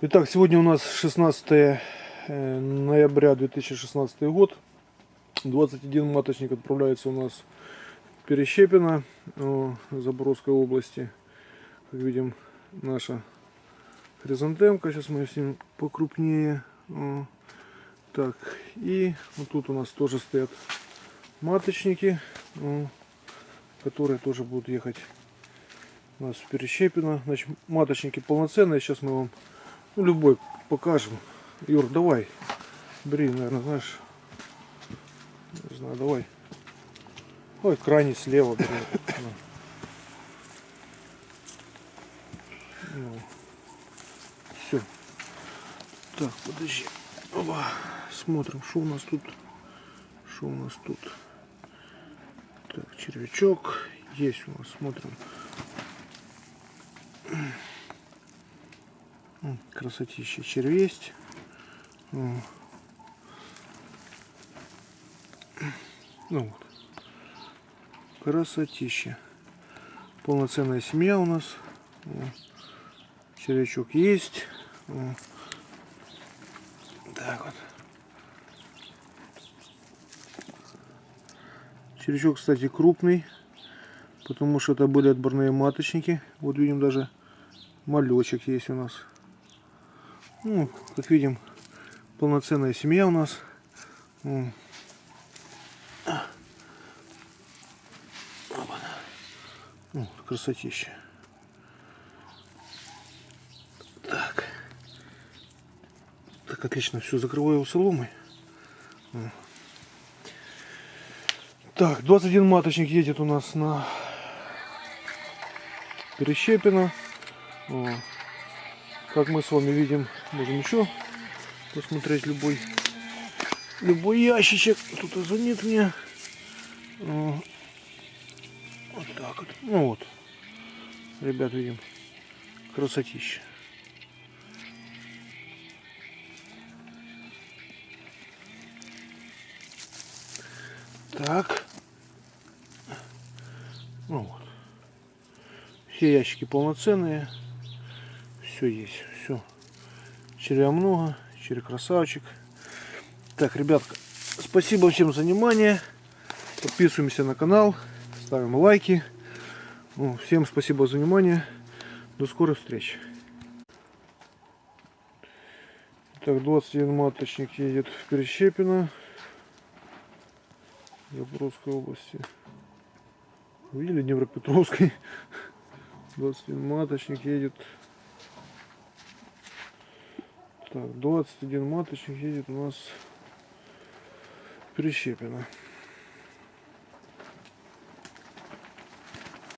Итак, сегодня у нас 16 э, ноября 2016 год. 21 маточник отправляется у нас в Перещепино, Запорожской области. Как видим, наша хризантемка. Сейчас мы снимем покрупнее. О, Так, и вот тут у нас тоже стоят маточники, которые тоже будут ехать у нас в Перещепино. Значит, маточники полноценные. Сейчас мы вам ну, любой покажем. Юр, давай. Бери, наверное, знаешь. Не знаю, давай. Ой, крайне слева. На. Ну. Все. Так, подожди. Опа. Смотрим, что у нас тут. Что у нас тут. Так, червячок. Есть у нас, смотрим. Красотища червесть. Ну вот. Красотища. Полноценная семья у нас. Червячок есть. Так вот. Червячок, кстати, крупный. Потому что это были отборные маточники. Вот видим даже малечек есть у нас. Ну, как видим, полноценная семья у нас. Ну, красотища. Так. Так, отлично, все, закрываю его соломой. Так, 21 маточник едет у нас на Перещепино. О. Как мы с вами видим, можем еще посмотреть любой любой ящичек. Тут звонит мне. О. Вот так вот. Ну вот. Ребят, видим. Красотища. Так. Ну вот. Все ящики полноценные. Все есть. Все. Червя много. Червя красавчик. Так, ребятка, спасибо всем за внимание. Подписываемся на канал. Ставим лайки. Ну, Всем спасибо за внимание. До скорых встреч. Так, 21 маточник едет в Перещепино. Запорожской области. Видели Днепропетровской? 21 маточник едет. Так, 21 маточник едет у нас в Перещепино.